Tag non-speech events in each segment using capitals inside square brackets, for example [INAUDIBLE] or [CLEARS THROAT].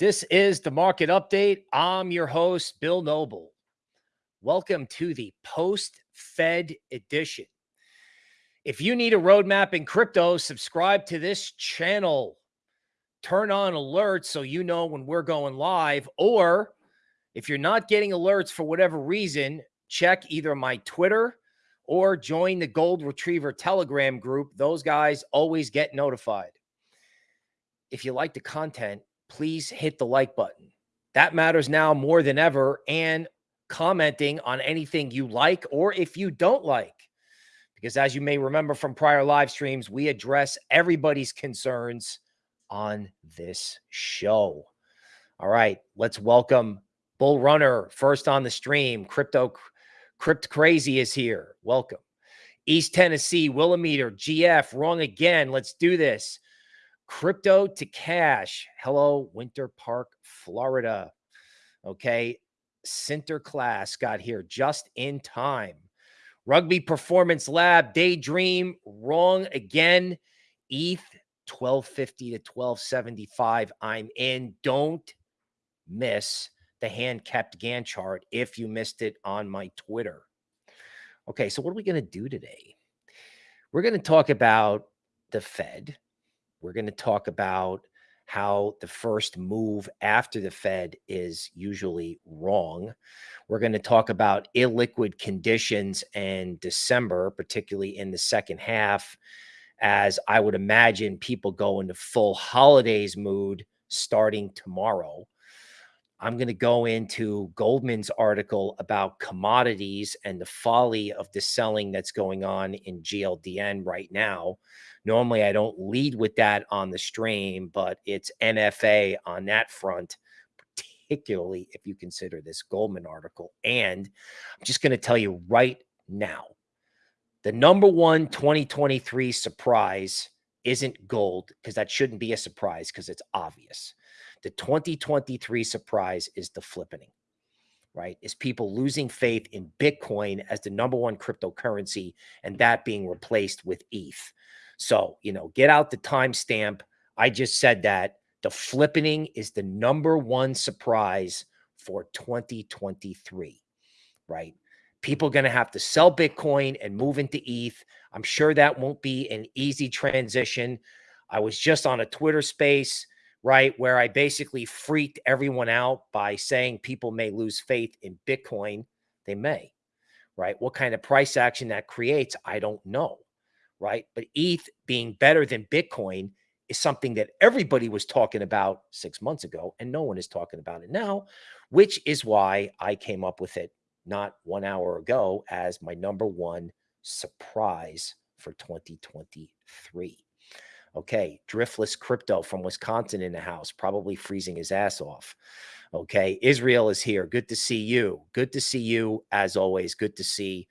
This is the market update. I'm your host, Bill Noble. Welcome to the post Fed edition. If you need a roadmap in crypto, subscribe to this channel. Turn on alerts so you know when we're going live. Or if you're not getting alerts for whatever reason, check either my Twitter or join the Gold Retriever Telegram group. Those guys always get notified. If you like the content, please hit the like button. That matters now more than ever. And commenting on anything you like or if you don't like. Because as you may remember from prior live streams, we address everybody's concerns on this show. All right, let's welcome Bull Runner first on the stream. Crypto Crypt Crazy is here. Welcome. East Tennessee, Willimeter, GF, wrong again. Let's do this. Crypto to cash. Hello, Winter Park, Florida. Okay. Sinterklaas got here just in time. Rugby Performance Lab, Daydream, wrong again. ETH 1250 to 1275. I'm in. Don't miss the hand kept Gann chart if you missed it on my Twitter. Okay, so what are we going to do today? We're going to talk about the Fed. We're going to talk about how the first move after the Fed is usually wrong. We're going to talk about illiquid conditions in December, particularly in the second half, as I would imagine people go into full holidays mood starting tomorrow. I'm going to go into Goldman's article about commodities and the folly of the selling that's going on in GLDN right now. Normally, I don't lead with that on the stream, but it's NFA on that front, particularly if you consider this Goldman article. And I'm just going to tell you right now the number one 2023 surprise isn't gold because that shouldn't be a surprise because it's obvious. The 2023 surprise is the flippening, right? Is people losing faith in Bitcoin as the number one cryptocurrency and that being replaced with ETH. So, you know, get out the timestamp. I just said that the flippening is the number one surprise for 2023, right? People going to have to sell Bitcoin and move into ETH. I'm sure that won't be an easy transition. I was just on a Twitter space right? Where I basically freaked everyone out by saying people may lose faith in Bitcoin. They may, right? What kind of price action that creates, I don't know, right? But ETH being better than Bitcoin is something that everybody was talking about six months ago, and no one is talking about it now, which is why I came up with it not one hour ago as my number one surprise for 2023. Okay. Driftless crypto from Wisconsin in the house, probably freezing his ass off. Okay. Israel is here. Good to see you. Good to see you as always. Good to see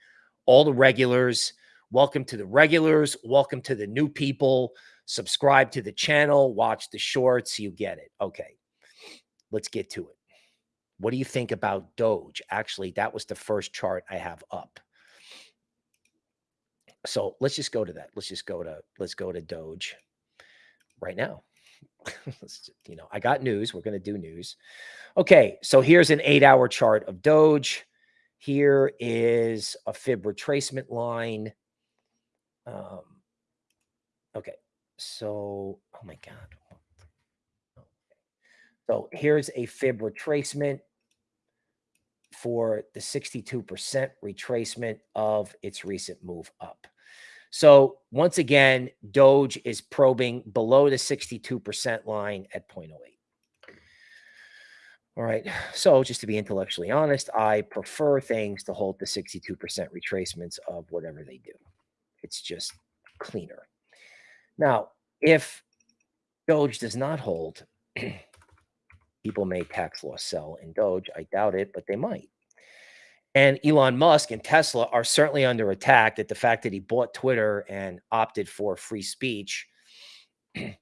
all the regulars. Welcome to the regulars. Welcome to the new people. Subscribe to the channel. Watch the shorts. You get it. Okay. Let's get to it. What do you think about Doge? Actually, that was the first chart I have up. So let's just go to that. Let's just go to let's go to Doge right now. [LAUGHS] you know, I got news. We're going to do news. Okay, so here's an eight hour chart of Doge. Here is a fib retracement line. Um, okay, so, oh my God. So here's a fib retracement for the 62% retracement of its recent move up. So once again, Doge is probing below the 62% line at 0.08. All right. So just to be intellectually honest, I prefer things to hold the 62% retracements of whatever they do. It's just cleaner. Now, if Doge does not hold, [CLEARS THROAT] people may tax loss sell in Doge. I doubt it, but they might. And Elon Musk and Tesla are certainly under attack at the fact that he bought Twitter and opted for free speech. [CLEARS THROAT] you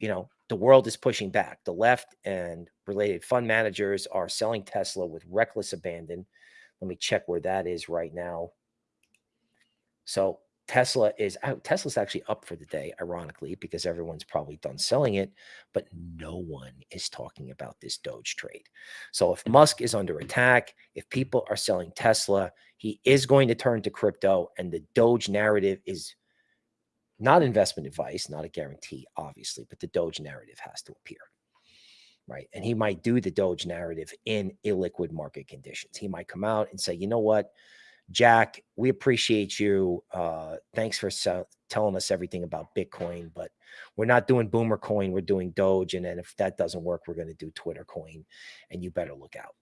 know, the world is pushing back. The left and related fund managers are selling Tesla with reckless abandon. Let me check where that is right now. So Tesla is out. Tesla's actually up for the day, ironically, because everyone's probably done selling it, but no one is talking about this Doge trade. So if mm-hmm. Musk is under attack, if people are selling Tesla, he is going to turn to crypto, and the Doge narrative is not investment advice, not a guarantee, obviously, but the Doge narrative has to appear. Right. And he might do the Doge narrative in illiquid market conditions. He might come out and say, you know what? Jack, we appreciate you. Uh, thanks for telling us everything about Bitcoin, but we're not doing Boomer Coin. We're doing Doge. And then if that doesn't work, we're going to do Twitter Coin. And you better look out.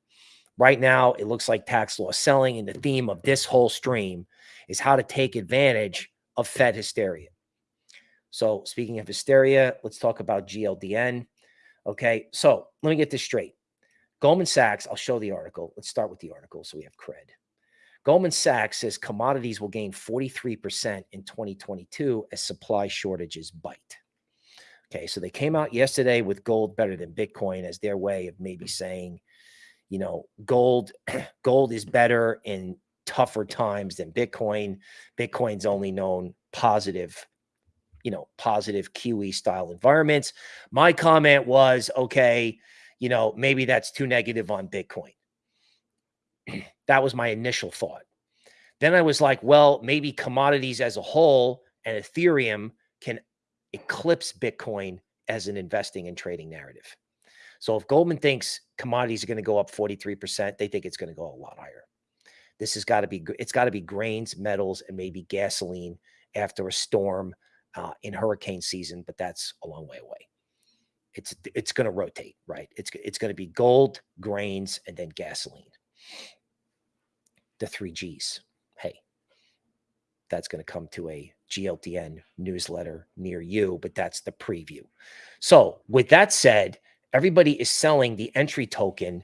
Right now, it looks like tax loss selling. And the theme of this whole stream is how to take advantage of Fed hysteria. So, speaking of hysteria, let's talk about GLDN. Okay. So, let me get this straight. Goldman Sachs, I'll show the article. Let's start with the article so we have cred. Goldman Sachs says commodities will gain 43% in 2022 as supply shortages bite. Okay, so they came out yesterday with gold better than Bitcoin as their way of maybe saying, you know, gold [CLEARS THROAT] gold is better in tougher times than Bitcoin. Bitcoin's only known positive, you know, positive QE style environments. My comment was, okay, you know, maybe that's too negative on Bitcoin. [CLEARS THROAT] that was my initial thought. Then I was like, well, maybe commodities as a whole and Ethereum can eclipse Bitcoin as an investing and trading narrative. So if Goldman thinks commodities are going to go up 43%, they think it's going to go a lot higher. This has got to be, it's got to be grains, metals, and maybe gasoline after a storm uh, in hurricane season, but that's a long way away. It's, it's going to rotate, right? It's, it's going to be gold, grains, and then gasoline the three G's. Hey, that's going to come to a GLDN newsletter near you, but that's the preview. So, with that said, everybody is selling the entry token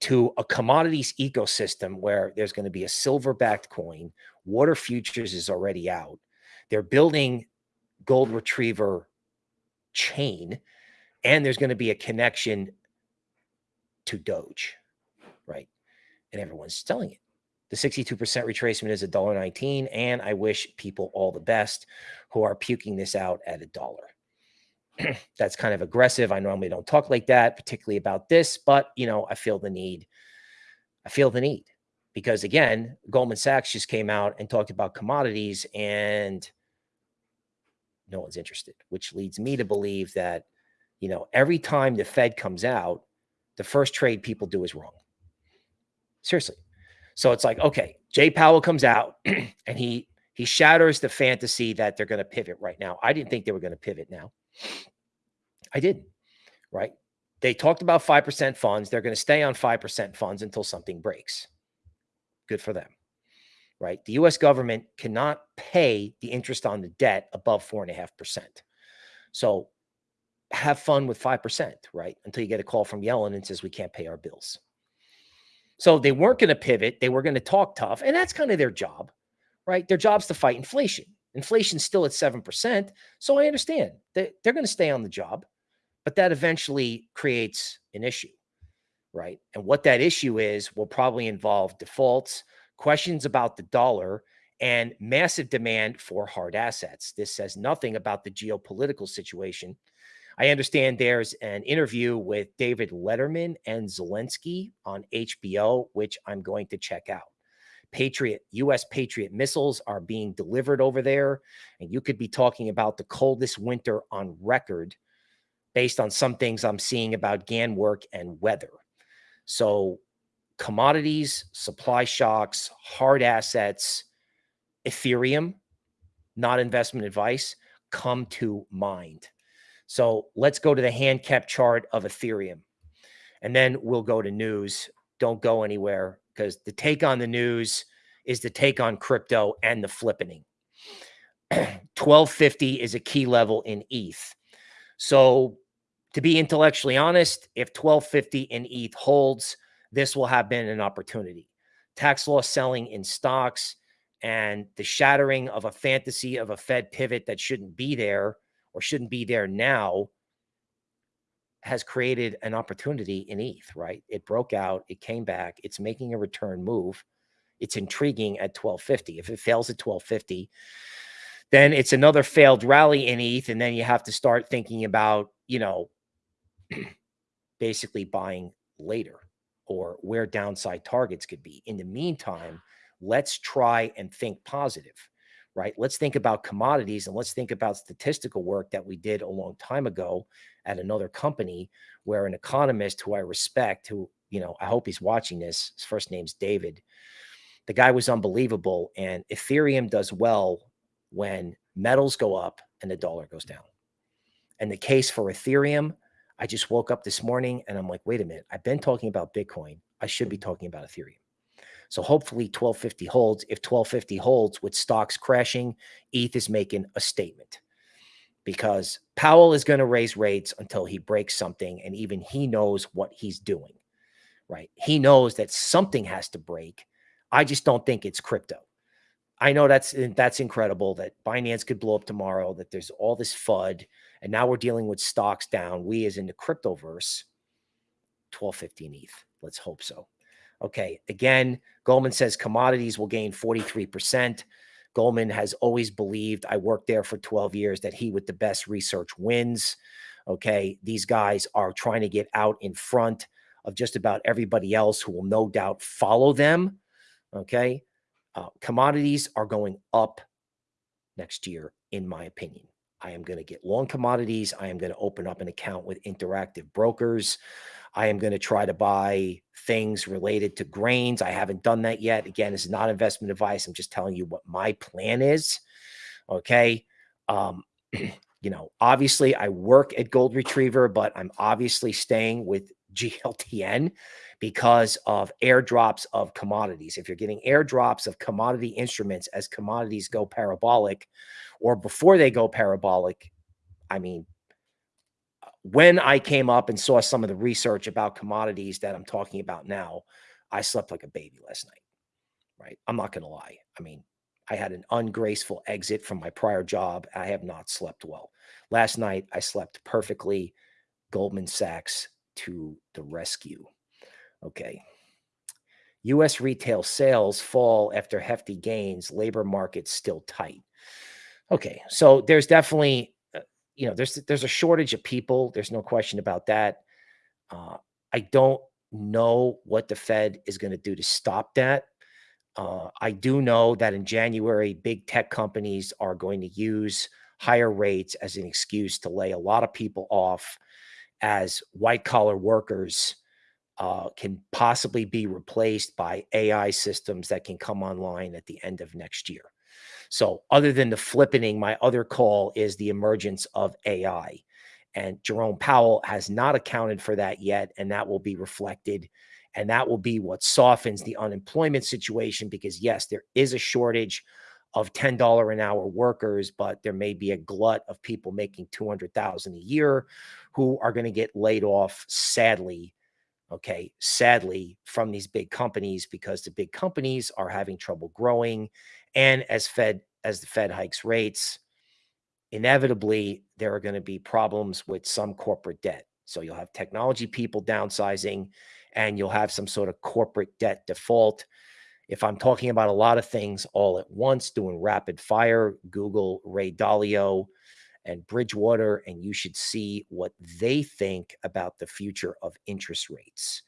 to a commodities ecosystem where there's going to be a silver backed coin. Water Futures is already out. They're building gold retriever chain, and there's going to be a connection to Doge, right? And everyone's selling it. The 62% retracement is $1.19. And I wish people all the best who are puking this out at a dollar. [CLEARS THROAT] That's kind of aggressive. I normally don't talk like that, particularly about this, but you know, I feel the need. I feel the need because again, Goldman Sachs just came out and talked about commodities and no one's interested, which leads me to believe that, you know, every time the Fed comes out, the first trade people do is wrong. Seriously. So it's like, okay, Jay Powell comes out [CLEARS THROAT] and he he shatters the fantasy that they're going to pivot right now. I didn't think they were going to pivot now. I didn't, right? They talked about 5% funds. They're going to stay on 5% funds until something breaks. Good for them, right? The US government cannot pay the interest on the debt above 4.5%. So have fun with 5%, right? Until you get a call from Yellen and says, we can't pay our bills. So they weren't going to pivot. They were going to talk tough. And that's kind of their job, right? Their job's to fight inflation. Inflation's still at 7%. So I understand that they're going to stay on the job, but that eventually creates an issue, right? And what that issue is will probably involve defaults, questions about the dollar, and massive demand for hard assets. This says nothing about the geopolitical situation I understand there's an interview with David Letterman and Zelensky on HBO, which I'm going to check out. Patriot, US Patriot missiles are being delivered over there. And you could be talking about the coldest winter on record based on some things I'm seeing about Gann work and weather. So, commodities, supply shocks, hard assets, Ethereum, not investment advice, come to mind. So let's go to the hand kept chart of Ethereum. And then we'll go to news. Don't go anywhere because the take on the news is the take on crypto and the flippening. [CLEARS THROAT] 1250 is a key level in ETH. So to be intellectually honest, if 1250 in ETH holds, this will have been an opportunity. Tax loss selling in stocks and the shattering of a fantasy of a Fed pivot that shouldn't be there or shouldn't be there now has created an opportunity in ETH, right? It broke out, it came back, it's making a return move. It's intriguing at 1250. If it fails at 1250, then it's another failed rally in ETH. And then you have to start thinking about, you know, [CLEARS THROAT] basically buying later or where downside targets could be. In the meantime, let's try and think positive, right? Let's think about commodities and let's think about statistical work that we did a long time ago at another company where an economist who I respect, who, you know, I hope he's watching this, his first name's David. The guy was unbelievable. And Ethereum does well when metals go up and the dollar goes down. And the case for Ethereum, I just woke up this morning and I'm like, wait a minute, I've been talking about Bitcoin. I should be talking about Ethereum. So hopefully 1250 holds. If 1250 holds with stocks crashing, ETH is making a statement because Powell is going to raise rates until he breaks something. And even he knows what he's doing, right? He knows that something has to break. I just don't think it's crypto. I know that's eh, that's incredible that Binance could blow up tomorrow, that there's all this FUD, and now we're dealing with stocks down. We as in the cryptoverse, 1215 ETH. Let's hope so. Okay. Again, Goldman says commodities will gain 43%. Goldman has always believed, I worked there for 12 years, that he with the best research wins. Okay. These guys are trying to get out in front of just about everybody else who will no doubt follow them. Okay. Uh, commodities are going up next year, in my opinion. I am going to get long commodities. I am going to open up an account with interactive brokers. I am going to try to buy things related to grains. I haven't done that yet. Again, this is not investment advice. I'm just telling you what my plan is. Okay. Um, [CLEARS THROAT] you know, obviously I work at Gold Retriever, but I'm obviously staying with [LAUGHS] GLDN because of airdrops of commodities. If you're getting airdrops of commodity instruments as commodities go parabolic or before they go parabolic, I mean, when I came up and saw some of the research about commodities that I'm talking about now, I slept like a baby last night, right? I'm not going to lie. I mean, I had an ungraceful exit from my prior job. I have not slept well. Last night, I slept perfectly. Goldman Sachs to the rescue. Okay. U.S. retail sales fall after hefty gains. Labor market still tight. Okay, so there's definitely you know, there's there's a shortage of people. There's no question about that. Uh, I don't know what the Fed is going to do to stop that. Uh, I do know that in January, big tech companies are going to use higher rates as an excuse to lay a lot of people off as white collar workers uh, can possibly be replaced by AI systems that can come online at the end of next year. So other than the flippening, my other call is the emergence of AI. And Jerome Powell has not accounted for that yet. And that will be reflected. And that will be what softens the unemployment situation because, yes, there is a shortage of $10 an hour workers, but there may be a glut of people making 200,000 a year who are going to get laid off sadly okay, sadly, from these big companies because the big companies are having trouble growing. And as Fed, as the Fed hikes rates, inevitably there are going to be problems with some corporate debt. So you'll have technology people downsizing and you'll have some sort of corporate debt default. If I'm talking about a lot of things all at once, doing rapid fire, Google Ray Dalio, and Bridgewater, and you should see what they think about the future of interest rates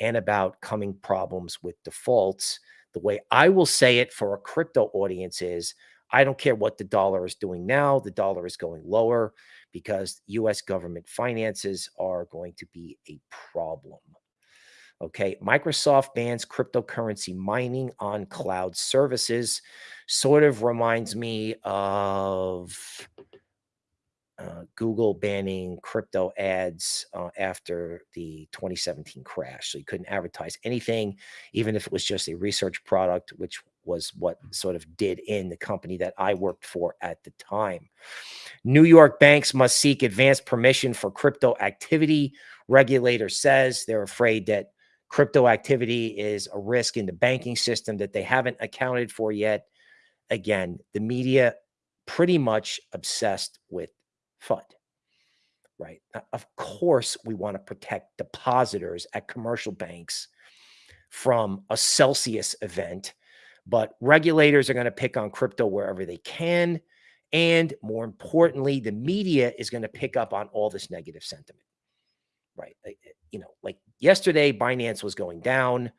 and about coming problems with defaults. The way I will say it for a crypto audience is I don't care what the dollar is doing now, the dollar is going lower because US government finances are going to be a problem. Okay, Microsoft bans cryptocurrency mining on cloud services. Sort of reminds me of uh, Google banning crypto ads uh, after the 2017 crash. So you couldn't advertise anything, even if it was just a research product, which was what sort of did in the company that I worked for at the time. New York banks must seek advanced permission for crypto activity. Regulator says they're afraid that crypto activity is a risk in the banking system that they haven't accounted for yet. Again, the media pretty much obsessed with FUD, right? Of course, we want to protect depositors at commercial banks from a Celsius event, but regulators are going to pick on crypto wherever they can. And more importantly, the media is going to pick up on all this negative sentiment, right? Eh, eh, you know, like yesterday, Binance was going down.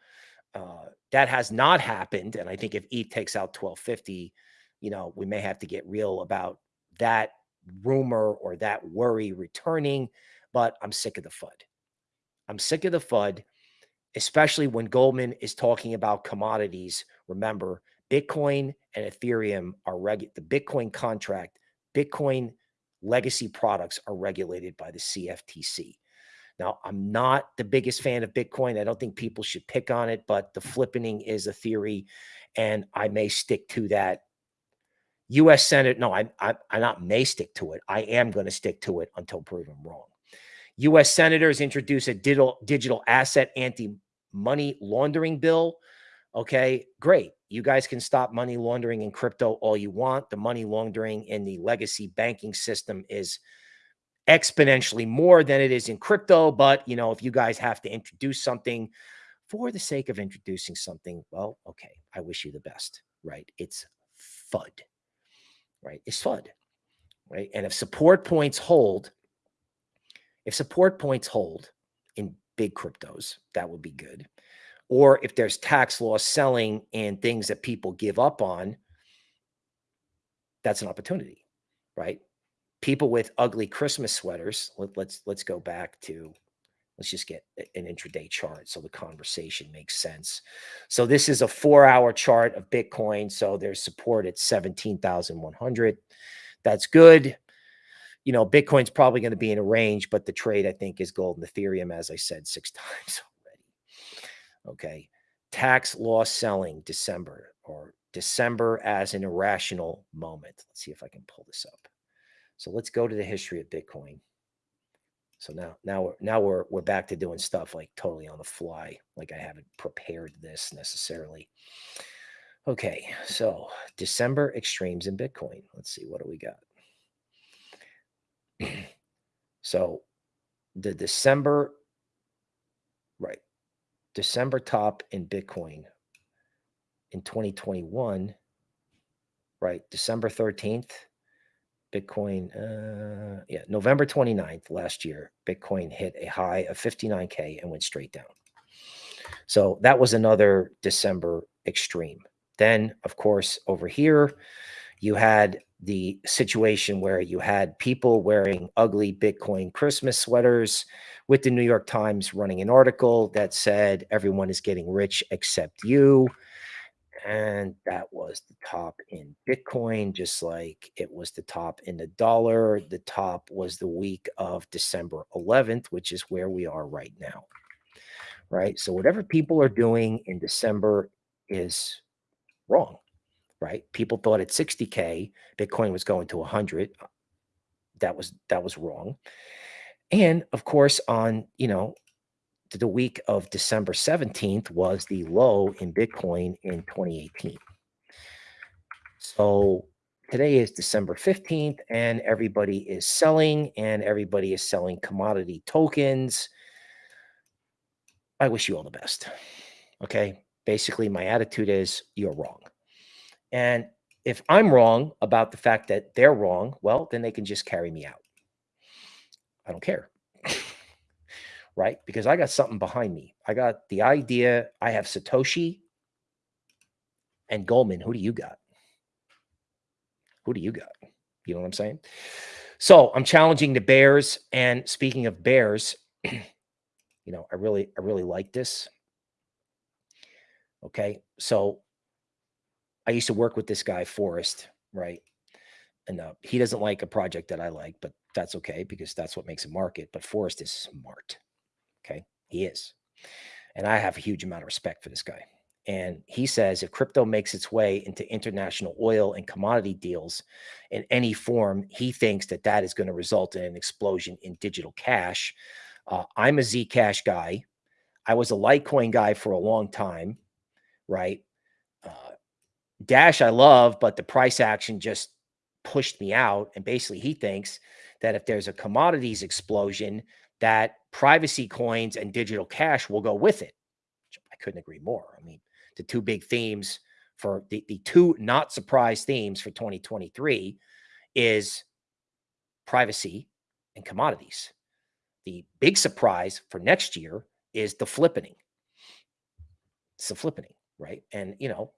Uh, that has not happened. And I think if ETH takes out 1250, you know, we may have to get real about that rumor or that worry returning. But I'm sick of the FUD. I'm sick of the FUD, especially when Goldman is talking about commodities. Remember, Bitcoin and Ethereum are reg the Bitcoin contract, Bitcoin legacy products are regulated by the CFTC. Now, I'm not the biggest fan of Bitcoin. I don't think people should pick on it, but the flippening is a theory, and I may stick to that. U.S. Senate, no, I, I, I not may stick to it. I am going to stick to it until proven wrong. U.S. senators introduce a digital digital asset anti money laundering bill. Okay, great. You guys can stop money laundering in crypto all you want. The money laundering in the legacy banking system is exponentially more than it is in crypto. But, you know, if you guys have to introduce something for the sake of introducing something, well, okay, I wish you the best, right? It's FUD, right? It's FUD, right? And if support points hold, if support points hold in big cryptos, that would be good or if there's tax loss selling and things that people give up on, that's an opportunity, right? People with ugly Christmas sweaters. Let, let's let's go back to let's just get an intraday chart so the conversation makes sense. So this is a four-hour chart of Bitcoin. So there's support at 17,100. That's good. You know, Bitcoin's probably going to be in a range, but the trade I think is gold and Ethereum, as I said six [LAUGHS] times Okay. Tax loss selling December or December as an irrational moment. Let's see if I can pull this up. So let's go to the history of Bitcoin. So now, now we're now we're we're back to doing stuff like totally on the fly, like I haven't prepared this necessarily. Okay, so December extremes in Bitcoin. Let's see what do we got. [CLEARS THROAT] so the December, right? December top in Bitcoin in 2021, right? December 13th, Bitcoin, uh, yeah, November 29th last year, Bitcoin hit a high of 59K and went straight down. So that was another December extreme. Then, of course, over here, you had the situation where you had people wearing ugly Bitcoin Christmas sweaters with the New York Times running an article that said everyone is getting rich except you. And that was the top in Bitcoin, just like it was the top in the dollar. The top was the week of December 11th, which is where we are right now. Right. So, whatever people are doing in December is wrong right? People thought at 60K, Bitcoin was going to 100. That was, that was wrong. And of course, on, you know, the week of December 17th was the low in Bitcoin in 2018. So today is December 15th and everybody is selling and everybody is selling commodity tokens. I wish you all the best. Okay. Basically, my attitude is you're wrong. And if I'm wrong about the fact that they're wrong, well, then they can just carry me out. I don't care. Right? Because I got something behind me. I got the idea. I have Satoshi and Goldman. Who do you got? Who do you got? You know what I'm saying? So I'm challenging the Bears. And speaking of Bears, [CLEARS THROAT] you know, I really, I really like this. Okay. So I used to work with this guy, Forrest, right? And uh, he doesn't like a project that I like, but that's okay because that's what makes a market. But Forrest is smart. He is. And I have a huge amount of respect for this guy. And he says if crypto makes its way into international oil and commodity deals in any form, he thinks that that is going to result in an explosion in digital cash. Uh, I'm a Zcash guy. I was a Litecoin guy for a long time, right? Uh, Dash I love, but the price action just pushed me out. And basically, he thinks that if there's a commodities explosion, that privacy coins and digital cash will go with it. I couldn't agree more. I mean, the two big themes for the, the two not surprise themes for 2023 is privacy and commodities. The big surprise for next year is the flippening. It's the flippening, right? And you know,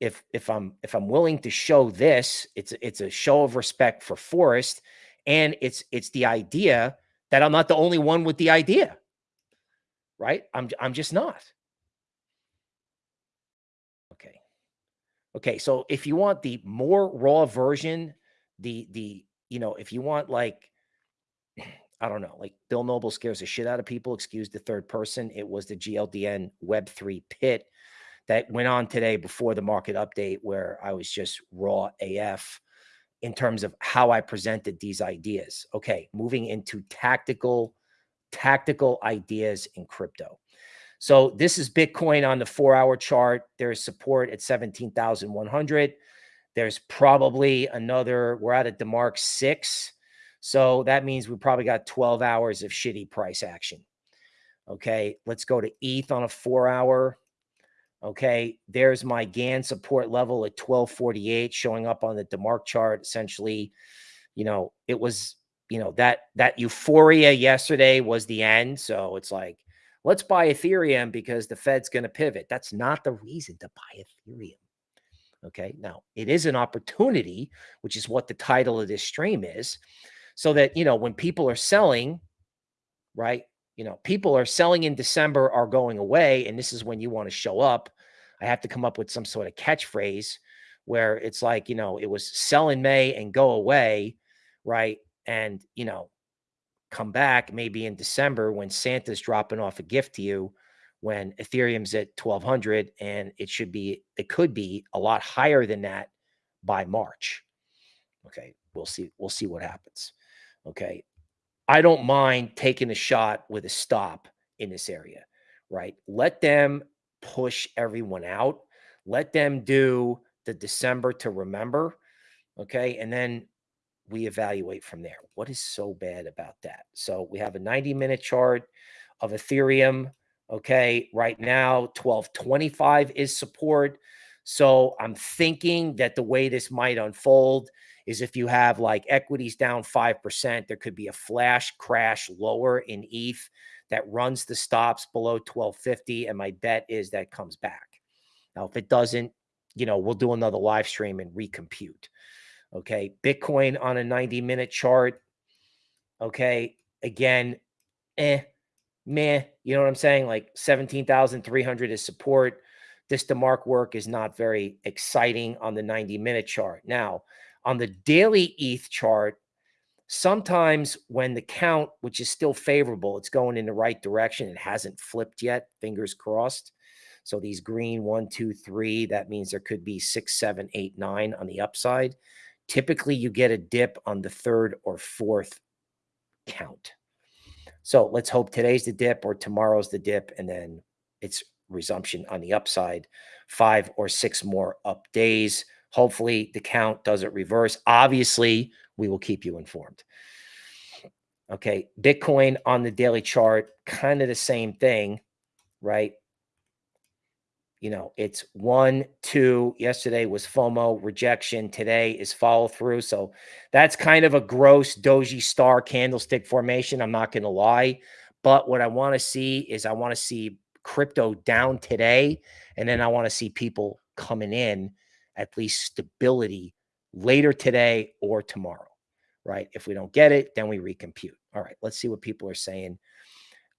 if if I'm if I'm willing to show this, it's it's a show of respect for Forrest, and it's it's the idea that I'm not the only one with the idea, right? I'm I'm just not. Okay, okay. So if you want the more raw version, the the you know if you want like [CLEARS THROAT] I don't know, like Bill Noble scares the shit out of people. Excuse the third person. It was the GLDN Web3 pit that went on today before the market update where I was just raw AF in terms of how I presented these ideas. Okay, moving into tactical tactical ideas in crypto. So this is Bitcoin on the 4-hour chart. There's support at 17,100. There's probably another we're at a DeMark 6 so that means we probably got 12 hours of shitty price action. Okay, let's go to ETH on a four hour. Okay, there's my Gann support level at 1248 showing up on the DeMark chart. Essentially, you know, it was, you know, that that euphoria yesterday was the end. So it's like, let's buy Ethereum because the Fed's going to pivot. That's not the reason to buy Ethereum. Okay, now it is an opportunity, which is what the title of this stream is so that, you know, when people are selling, right, you know, people are selling in December are going away. And this is when you want to show up. I have to come up with some sort of catchphrase where it's like, you know, it was sell in May and go away, right? And, you know, come back maybe in December when Santa's dropping off a gift to you when Ethereum's at 1200 and it should be, it could be a lot higher than that by March. Okay. We'll see. We'll see what happens. Okay. I don't mind taking a shot with a stop in this area, right? Let them push everyone out. Let them do the December to remember. Okay. And then we evaluate from there. What is so bad about that? So we have a 90 minute chart of Ethereum. Okay. Right now, 1225 is support. So I'm thinking that the way this might unfold is if you have like equities down 5%, there could be a flash crash lower in ETH that runs the stops below 1250. And my bet is that comes back. Now, if it doesn't, you know, we'll do another live stream and recompute. Okay. Bitcoin on a 90 minute chart. Okay. Again, eh, meh. You know what I'm saying? Like 17,300 is support. This DeMark work is not very exciting on the 90 minute chart. Now, on the daily ETH chart, sometimes when the count, which is still favorable, it's going in the right direction. It hasn't flipped yet, fingers crossed. So these green one, two, three, that means there could be six, seven, eight, nine on the upside. Typically, you get a dip on the third or fourth count. So let's hope today's the dip or tomorrow's the dip, and then it's resumption on the upside. Five or six more up days. Hopefully, the count doesn't reverse. Obviously, we will keep you informed. Okay, Bitcoin on the daily chart, kind of the same thing, right? You know, it's one, two. Yesterday was FOMO rejection. Today is follow through. So that's kind of a gross doji star candlestick formation. I'm not going to lie. But what I want to see is I want to see crypto down today. And then I want to see people coming in at least stability later today or tomorrow, right? If we don't get it, then we recompute. All right, let's see what people are saying.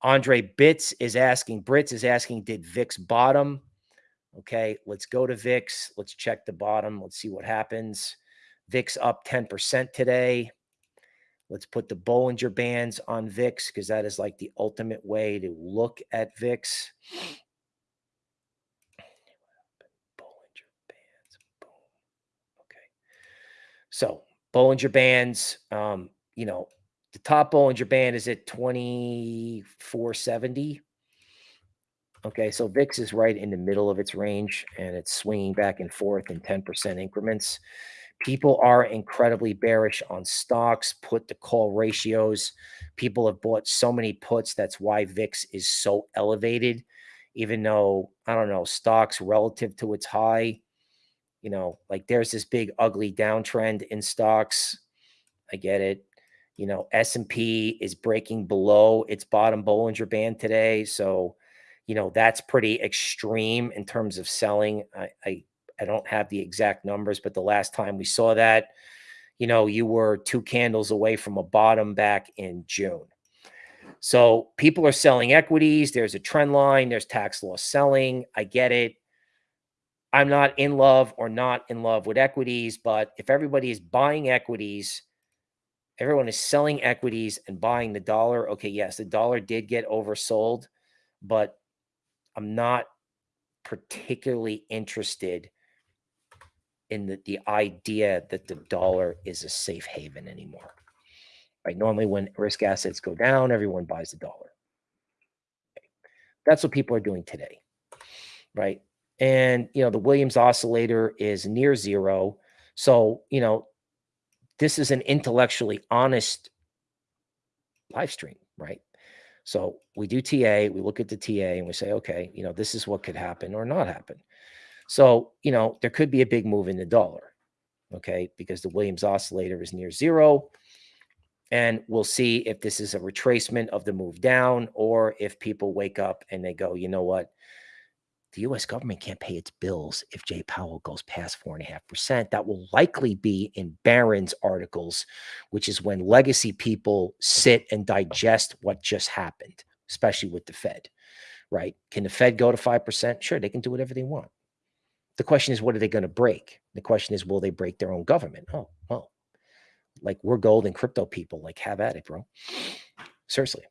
Andre Bits is asking, Brits is asking, did VIX bottom? Okay, let's go to VIX. Let's check the bottom. Let's see what happens. VIX up 10% today. Let's put the Bollinger Bands on VIX because that is like the ultimate way to look at VIX. So Bollinger Bands, um, you know, the top Bollinger Band is at 2470. Okay, so VIX is right in the middle of its range and it's swinging back and forth in 10% increments. People are incredibly bearish on stocks, put to call ratios. People have bought so many puts. That's why VIX is so elevated, even though, I don't know, stocks relative to its high You know, like there's this big ugly downtrend in stocks. I get it. You know, S&P is breaking below its bottom Bollinger Band today. So, you know, that's pretty extreme in terms of selling. I, I, I don't have the exact numbers, but the last time we saw that, you know, you were two candles away from a bottom back in June. So people are selling equities. There's a trend line. There's tax loss selling. I get it. I'm not in love or not in love with equities, but if everybody is buying equities, everyone is selling equities and buying the dollar. Okay, yes, the dollar did get oversold, but I'm not particularly interested in the, the idea that the dollar is a safe haven anymore. Right? Normally, when risk assets go down, everyone buys the dollar. Okay. That's what people are doing today, right? And you know, the Williams oscillator is near zero. So, you know, this is an intellectually honest live stream, right? So we do TA, we look at the TA and we say, okay, you know, this is what could happen or not happen. So, you know, there could be a big move in the dollar, okay, because the Williams oscillator is near zero. And we'll see if this is a retracement of the move down or if people wake up and they go, you know what? The US government can't pay its bills if Jay Powell goes past 4.5%. That will likely be in Barron's articles, which is when legacy people sit and oh. digest what just happened, especially with the Fed, right? Can the Fed go to 5%? Sure, they can do whatever they want. The question is, what are they going to break? The question is, will they break their own government? Oh, well, like we're gold and crypto people, like have at it, bro. Seriously,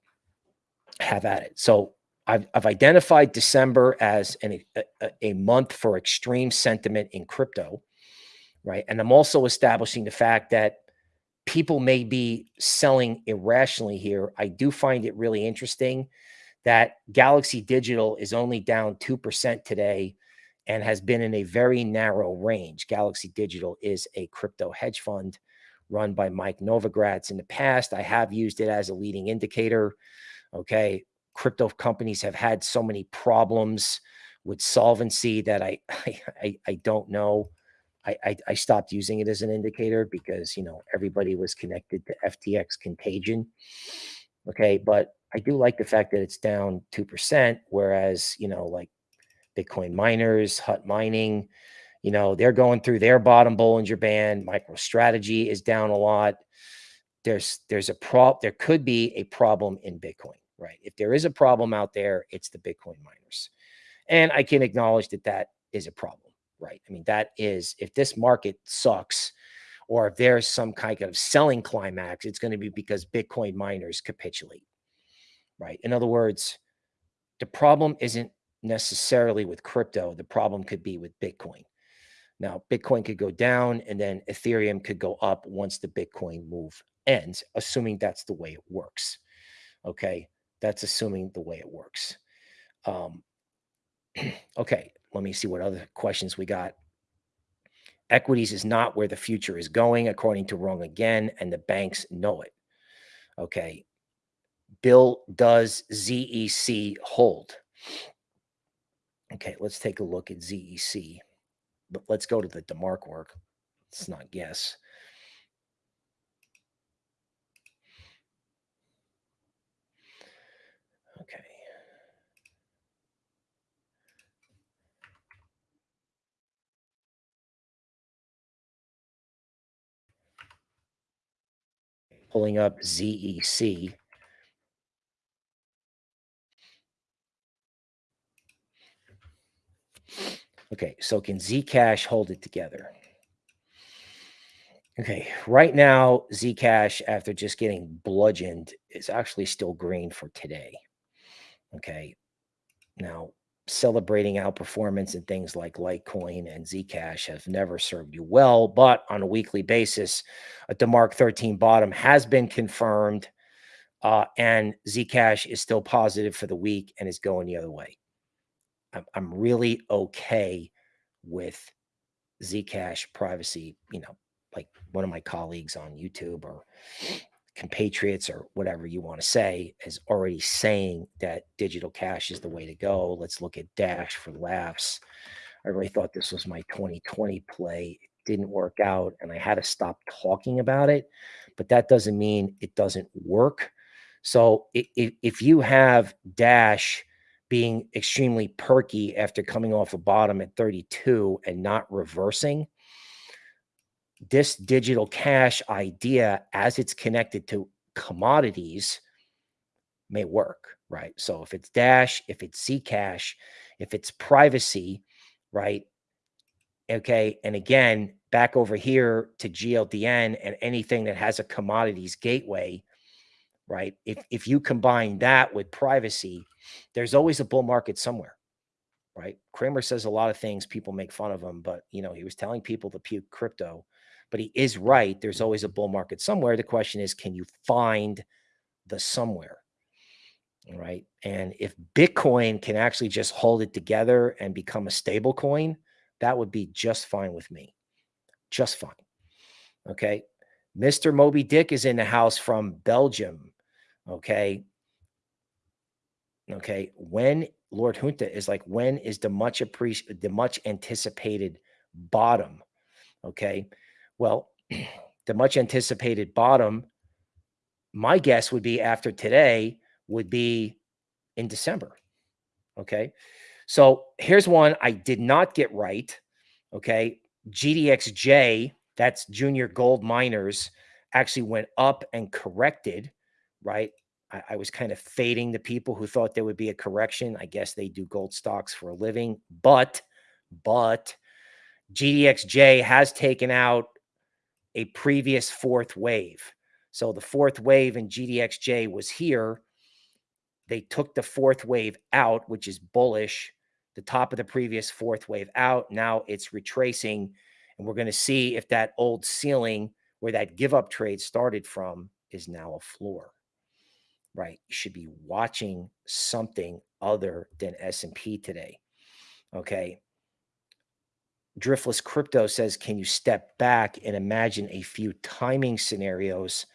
have at it. So I've, I've identified December as an, a, a month for extreme sentiment in crypto, right? And I'm also establishing the fact that people may be selling irrationally here. I do find it really interesting that Galaxy Digital is only down 2% today and has been in a very narrow range. Galaxy Digital is a crypto hedge fund run by Mike Novogratz. In the past, I have used it as a leading indicator. Okay. Crypto companies have had so many problems with solvency that I, [LAUGHS] I, I don't know. I, I, stopped using it as an indicator because, you know, everybody was connected to FTX contagion. Okay. But I do like the fact that it's down 2%, whereas, you know, like Bitcoin miners, Hut mining, you know, they're going through their bottom Bollinger Band. MicroStrategy is down a lot. There's there's a prop. There could be a problem in Bitcoin, right? If there is a problem out there, it's the Bitcoin miners, and I can acknowledge that that is a problem, right? I mean, that is if this market sucks, or if there's some kind of selling climax, it's going to be because Bitcoin miners capitulate, right? In other words, the problem isn't necessarily with crypto. The problem could be with Bitcoin. Now, Bitcoin could go down and then Ethereum could go up once the Bitcoin move ends, assuming that's the way it works. Okay. That's assuming the way it works. Um, [CLEARS THROAT] okay. Let me see what other questions we got. Equities is not where the future is going, according to Wrong again, and the banks know it. Okay. Bill, does ZEC hold? Okay, let's take a look at ZEC but let's go to the DeMark work. Let's not guess. Okay. Pulling up ZEC. Okay, so can Zcash hold it together? Okay, right now, Zcash, after just getting bludgeoned, is actually still green for today. Okay, now celebrating outperformance and things like Litecoin and Zcash have never served you well, but on a weekly basis, a DeMark 13 bottom has been confirmed, uh, and Zcash is still positive for the week and is going the other way. I'm really okay with Zcash privacy, you know, like one of my colleagues on YouTube or compatriots or whatever you want to say is already saying that digital cash is the way to go. Let's look at Dash for laughs. I really thought this was my 2020 play. It didn't work out and I had to stop talking about it, but that doesn't mean it doesn't work. So if, if you have Dash being extremely perky after coming off a bottom at 32 and not reversing, this digital cash idea as it's connected to commodities may work, right? So if it's Dash, if it's Zcash, if it's privacy, right? Okay. And again, back over here to GLDN and anything that has a commodities gateway, right? If, if you combine that with privacy, there's always a bull market somewhere, right? Cramer says a lot of things, people make fun of him, but you know, he was telling people to puke crypto, but he is right. There's always a bull market somewhere. The question is, can you find the somewhere? Right. And if Bitcoin can actually just hold it together and become a stable coin, that would be just fine with me. Just fine. Okay. Mr. Moby Dick is in the house from Belgium. Okay. Okay. When Lord Junta is like, when is the much appreciated, the much anticipated bottom? Okay. Well, the much anticipated bottom, my guess would be after today would be in December. Okay. So here's one I did not get right. Okay. GDXJ, that's junior gold miners, actually went up and corrected, right? I, I, was kind of fading the people who thought there would be a correction. I guess they do gold stocks for a living, but, but GDXJ has taken out a previous fourth wave. So the fourth wave in GDXJ was here. They took the fourth wave out, which is bullish, the top of the previous fourth wave out. Now it's retracing, and we're going to see if that old ceiling where that give up trade started from is now a floor. Right? You should be watching something other than S&P today. Okay. Driftless Crypto says, can you step back and imagine a few timing scenarios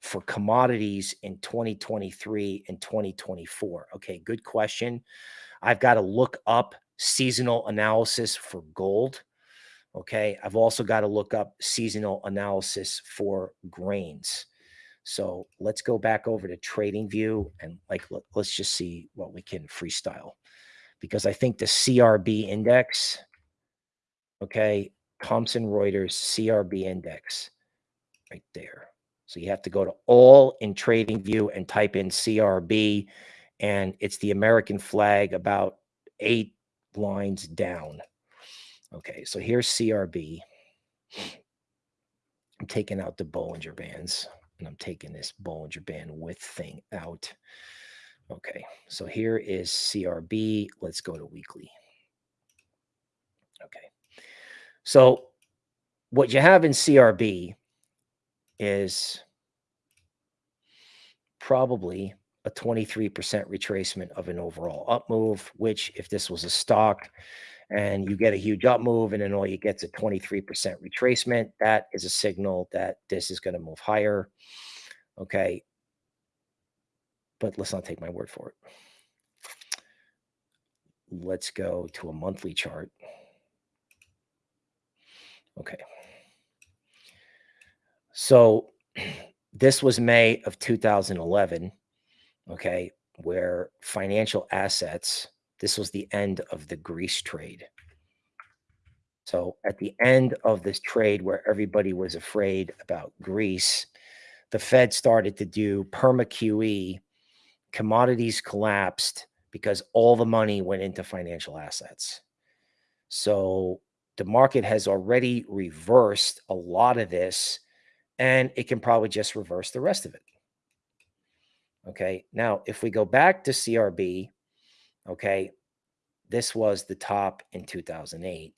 for commodities in 2023 and 2024? Okay, good question. I've got to look up seasonal analysis for gold. Okay, I've also got to look up seasonal analysis for grains. So let's go back over to trading view and like, let, us just see what we can freestyle because I think the CRB index, okay, Thomson Reuters CRB index right there. So you have to go to all in trading view and type in CRB and it's the American flag about eight lines down. Okay, so here's CRB. I'm taking out the Bollinger Bands and I'm taking this Bollinger Band width thing out. Okay, so here is CRB. Let's go to weekly. Okay, so what you have in CRB is probably a 23% retracement of an overall up move, which if this was a stock and you get a huge up move and then all you get is a 23% retracement, that is a signal that this is going to move higher. Okay. But let's not take my word for it. Let's go to a monthly chart. Okay. So [CLEARS THROAT] this was May of 2011, okay, where financial assets, this was the end of the Greece trade. So at the end of this trade where everybody was afraid about Greece, the Fed started to do perma QE, commodities collapsed because all the money went into financial assets. So the market has already reversed a lot of this and it can probably just reverse the rest of it. Okay. Now, if we go back to CRB, okay, this was the top in 2008.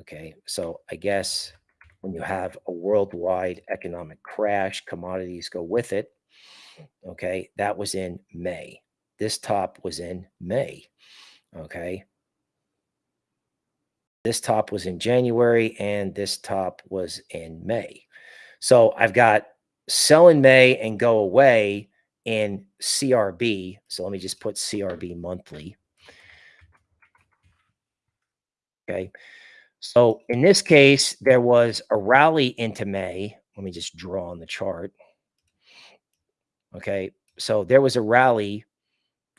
Okay. So I guess when you have a worldwide economic crash, commodities go with it. Okay. That was in May. This top was in May. Okay. This top was in January and this top was in May. So I've got sell in May and go away in CRB. So let me just put CRB monthly. Okay. So in this case, there was a rally into May. Let me just draw on the chart. Okay. So there was a rally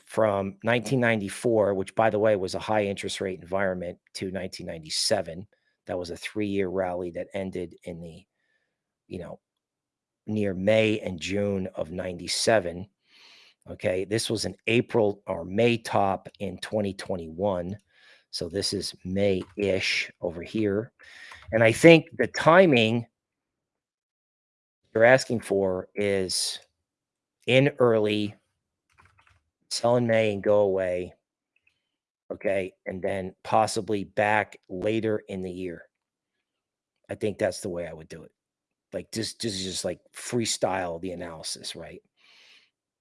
from 1994, which by the way was a high interest rate environment to 1997. That was a three year rally that ended in the, you know, near May and June of 97. Okay. This was an April or May top in 2021. So this is May ish over here. And I think the timing you're asking for is in early sell in May and go away. Okay. And then possibly back later in the year. I think that's the way I would do it. Like just, just, just like freestyle the analysis, right?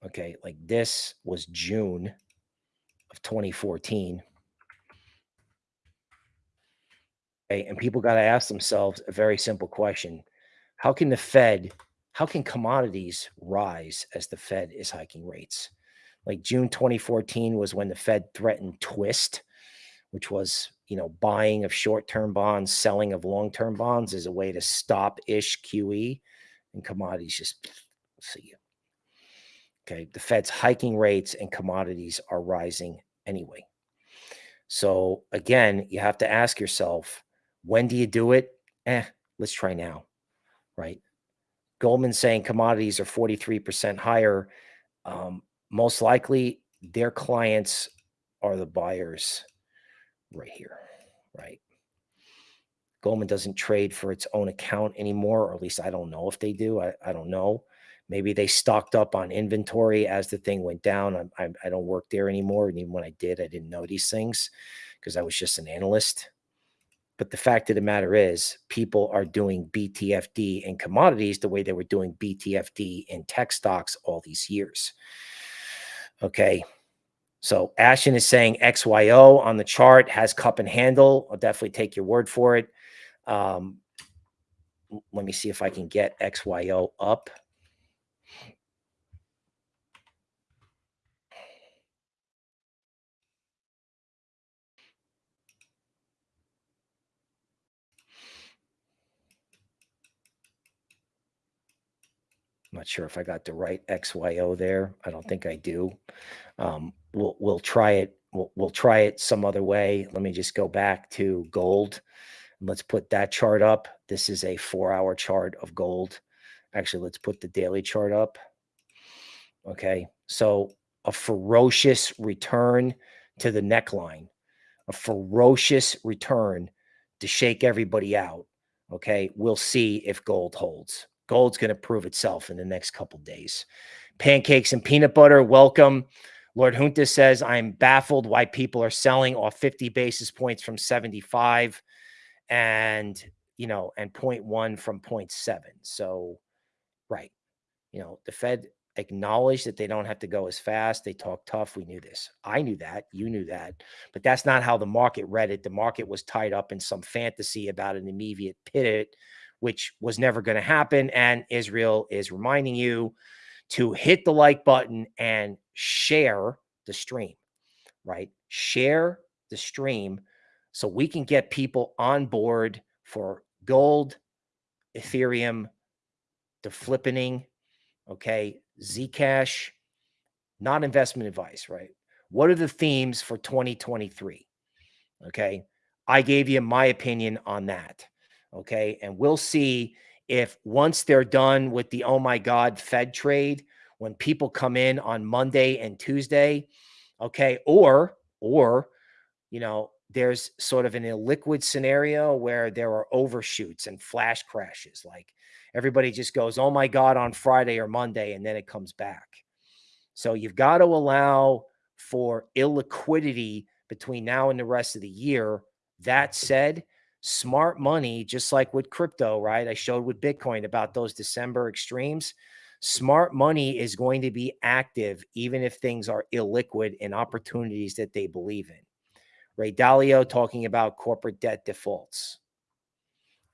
Okay. Like this was June of 2014. Okay. And people got to ask themselves a very simple question. How can the Fed, how can commodities rise as the Fed is hiking rates? Like June 2014 was when the Fed threatened twist, which was, you know, buying of short-term bonds, selling of long-term bonds as a way to stop ish QE and commodities just see you. Okay. The Fed's hiking rates and commodities are rising anyway. So again, you have to ask yourself, when do you do it? Eh, let's try now. Right. Goldman saying commodities are 43% higher. Um, most likely their clients are the buyers right here, right? Goldman doesn't trade for its own account anymore, or at least I don't know if they do. I, I don't know. Maybe they stocked up on inventory as the thing went down. I, I, I don't work there anymore. And even when I did, I didn't know these things because I was just an analyst. But the fact of the matter is, people are doing BTFD in commodities the way they were doing BTFD in tech stocks all these years. Okay. So Ashton is saying XYO on the chart has cup and handle. I'll definitely take your word for it. Um, let me see if I can get XYO up. I'm not sure if I got the right XYO there. I don't think I do. Um, we'll we'll try it. We'll we'll try it some other way. Let me just go back to gold. Let's put that chart up. This is a four-hour chart of gold. Actually, let's put the daily chart up. Okay, so a ferocious return to the neckline, a ferocious return to shake everybody out. Okay, we'll see if gold holds. Gold's going to prove itself in the next couple days. Pancakes and peanut butter, welcome. Lord Junta says, I'm baffled why people are selling off 50 basis points from 75 and, you know, and 0.1 from 0.7. So, right. You know, the Fed acknowledged that they don't have to go as fast. They talk tough. We knew this. I knew that. You knew that. But that's not how the market read it. The market was tied up in some fantasy about an immediate pivot which was never going to happen. And Israel is reminding you to hit the like button and share the stream, right? Share the stream so we can get people on board for gold, Ethereum, the flippening, okay, Zcash, not investment advice, right? What are the themes for 2023? Okay. I gave you my opinion on that. Okay. And we'll see if once they're done with the oh my God Fed trade, when people come in on Monday and Tuesday, okay, or, or, you know, there's sort of an illiquid scenario where there are overshoots and flash crashes. Like everybody just goes, oh my God, on Friday or Monday, and then it comes back. So you've got to allow for illiquidity between now and the rest of the year. That said, smart money, just like with crypto, right? I showed with Bitcoin about those December extremes. Smart money is going to be active even if things are illiquid in opportunities that they believe in. Ray Dalio talking about corporate debt defaults.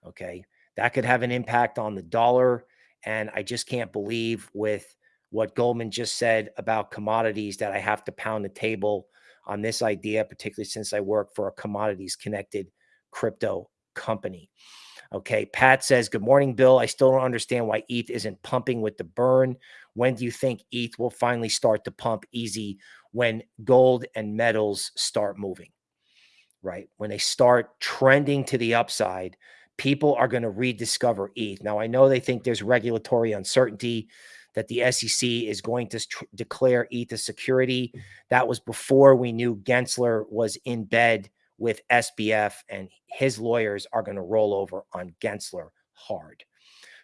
Okay. That could have an impact on the dollar. And I just can't believe with what Goldman just said about commodities that I have to pound the table on this idea, particularly since I work for a commodities connected crypto company. Okay. Pat says, Good morning, Bill. I still don't understand why ETH isn't pumping with the burn. When do you think ETH will finally start to pump easy when gold and metals start moving? Right. When they start trending to the upside, people are going to rediscover ETH. Now, I know they think there's regulatory uncertainty that the SEC is going to declare ETH a security. That was before we knew Gensler was in bed with SBF, and his lawyers are going to roll over on Gensler hard.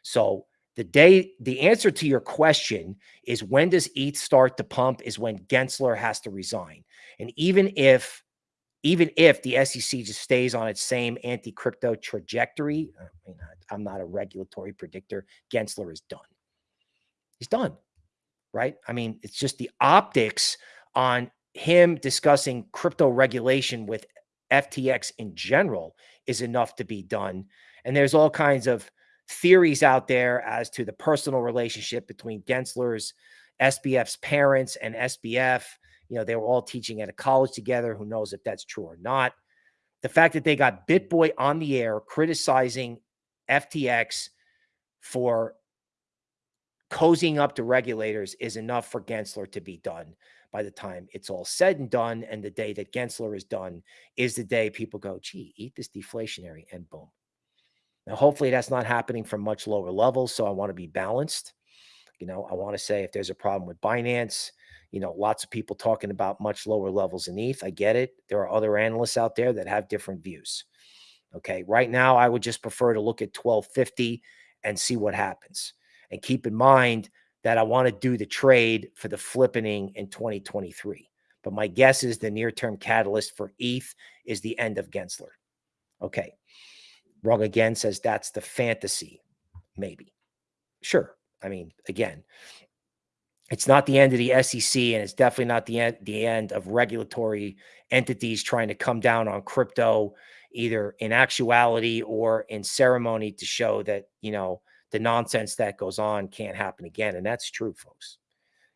So the day the answer to your question is when does ETH start to pump is when Gensler has to resign. And even if even if the SEC just stays on its same anti-crypto trajectory, I mean, I'm not a regulatory predictor, Gensler is done. He's done. Right? I mean, it's just the optics on him discussing crypto regulation with FTX in general is enough to be done. And there's all kinds of theories out there as to the personal relationship between Gensler's, SBF's parents, and SBF. You know, they were all teaching at a college together. Who knows if that's true or not? The fact that they got BitBoy on the air criticizing FTX for cozying up to regulators is enough for Gensler to be done by the time it's all said and done. And the day that Gensler is done is the day people go, gee, ETH is deflationary, and boom. Now, hopefully that's not happening from much lower levels. So I want to be balanced. You know, I want to say if there's a problem with Binance, you know, lots of people talking about much lower levels in ETH. I get it. There are other analysts out there that have different views. Okay. Right now, I would just prefer to look at 1250 and see what happens. And keep in mind that I want to do the trade for the flippening in 2023. But my guess is the near term catalyst for ETH is the end of Gensler. Okay. Wrong again says that's the fantasy. Maybe. Sure. I mean, again, it's not the end of the SEC, and it's definitely not the end the end of regulatory entities trying to come down on crypto, either in actuality or in ceremony, to show that you know the nonsense that goes on can't happen again. And that's true, folks.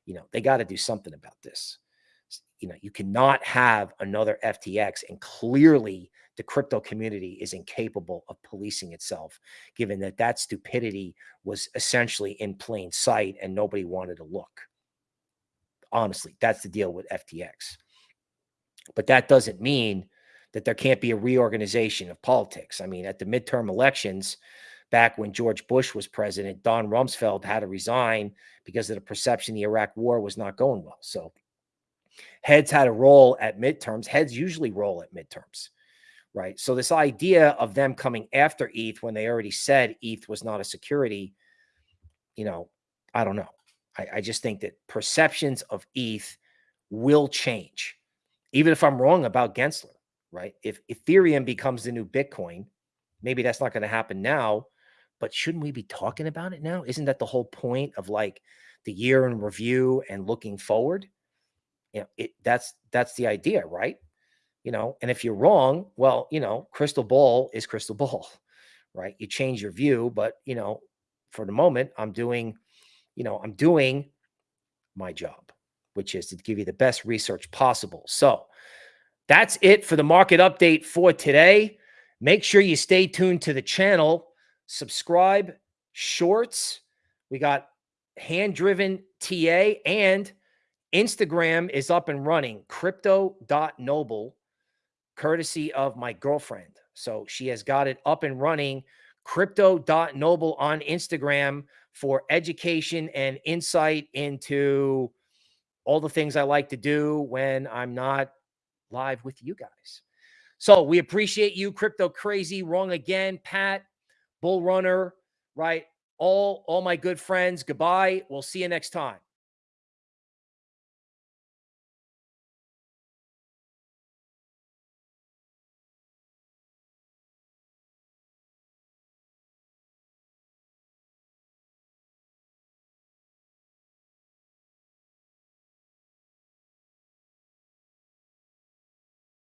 You know, they got to do something about this. You know, you cannot have another FTX. And clearly, the crypto community is incapable of policing itself, given that that stupidity was essentially in plain sight and nobody wanted to look. Honestly, that's the deal with FTX. But that doesn't mean that there can't be a reorganization of politics. I mean, at the midterm elections, back when George Bush was president, Don Rumsfeld had to resign because of the perception the Iraq war was not going well. So heads had a role at midterms. Heads usually roll at midterms, right? So this idea of them coming after ETH when they already said ETH was not a security, you know, I don't know. I, I just think that perceptions of ETH will change, even if I'm wrong about Gensler, right? If Ethereum becomes the new Bitcoin, maybe that's not going to happen now, but shouldn't we be talking about it now? Isn't that the whole point of like the year in review and looking forward? You know, it that's that's the idea, right? You know, and if you're wrong, well, you know, crystal ball is crystal [LAUGHS] ball, right? You change your view, but you know, for the moment, I'm doing, you know, I'm doing my job, which is to give you the best research possible. So that's it for the market update for today. Make sure you stay tuned to the channel subscribe, shorts. We got hand driven TA and Instagram is up and running crypto.noble, courtesy of my girlfriend. So she has got it up and running crypto.noble on Instagram for education and insight into all the things I like to do when I'm not live with you guys. So we appreciate you, Crypto Crazy. Wrong again, Pat. Bull Runner, right? All all my good friends. Goodbye. We'll see you next time.